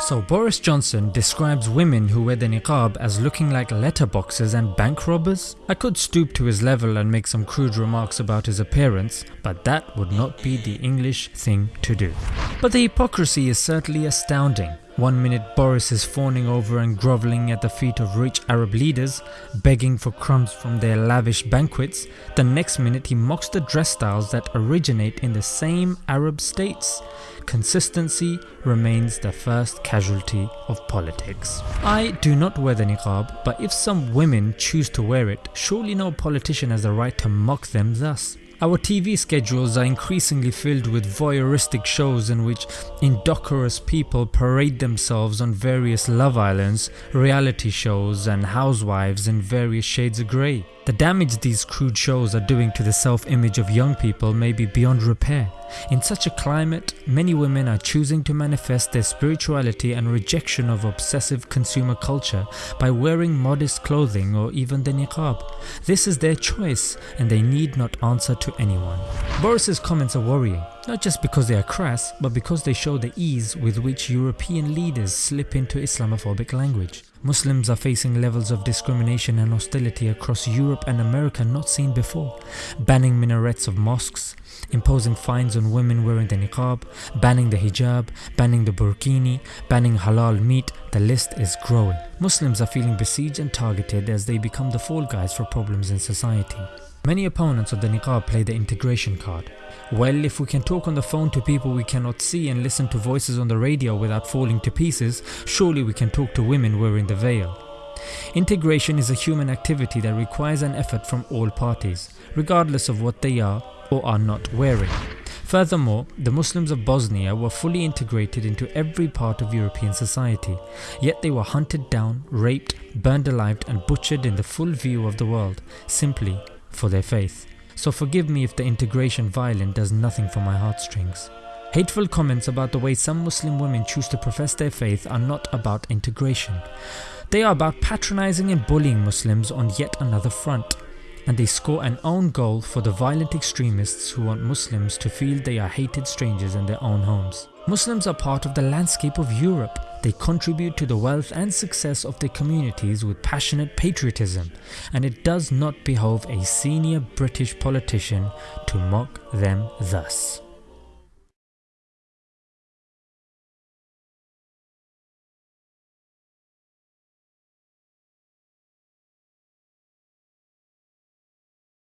So Boris Johnson describes women who wear the niqab as looking like letterboxes and bank robbers? I could stoop to his level and make some crude remarks about his appearance, but that would not be the English thing to do. But the hypocrisy is certainly astounding. One minute Boris is fawning over and grovelling at the feet of rich Arab leaders, begging for crumbs from their lavish banquets, the next minute he mocks the dress styles that originate in the same Arab states. Consistency remains the first casualty of politics. I do not wear the niqab, but if some women choose to wear it, surely no politician has the right to mock them thus. Our TV schedules are increasingly filled with voyeuristic shows in which indecorous people parade themselves on various love islands, reality shows and housewives in various shades of grey. The damage these crude shows are doing to the self-image of young people may be beyond repair. In such a climate, many women are choosing to manifest their spirituality and rejection of obsessive consumer culture by wearing modest clothing or even the niqab. This is their choice and they need not answer to anyone. Boris's comments are worrying, not just because they are crass, but because they show the ease with which European leaders slip into Islamophobic language. Muslims are facing levels of discrimination and hostility across Europe and America not seen before, banning minarets of mosques, imposing fines on women wearing the niqab, banning the hijab, banning the burkini, banning halal meat, the list is growing. Muslims are feeling besieged and targeted as they become the fall guys for problems in society. Many opponents of the niqab play the integration card. Well, if we can talk on the phone to people we cannot see and listen to voices on the radio without falling to pieces, surely we can talk to women wearing the veil. Integration is a human activity that requires an effort from all parties, regardless of what they are or are not wearing. Furthermore, the Muslims of Bosnia were fully integrated into every part of European society, yet they were hunted down, raped, burned alive and butchered in the full view of the world, simply for their faith. So forgive me if the integration violin does nothing for my heartstrings. Hateful comments about the way some Muslim women choose to profess their faith are not about integration. They are about patronizing and bullying Muslims on yet another front. And they score an own goal for the violent extremists who want Muslims to feel they are hated strangers in their own homes. Muslims are part of the landscape of Europe. They contribute to the wealth and success of their communities with passionate patriotism and it does not behove a senior British politician to mock them thus.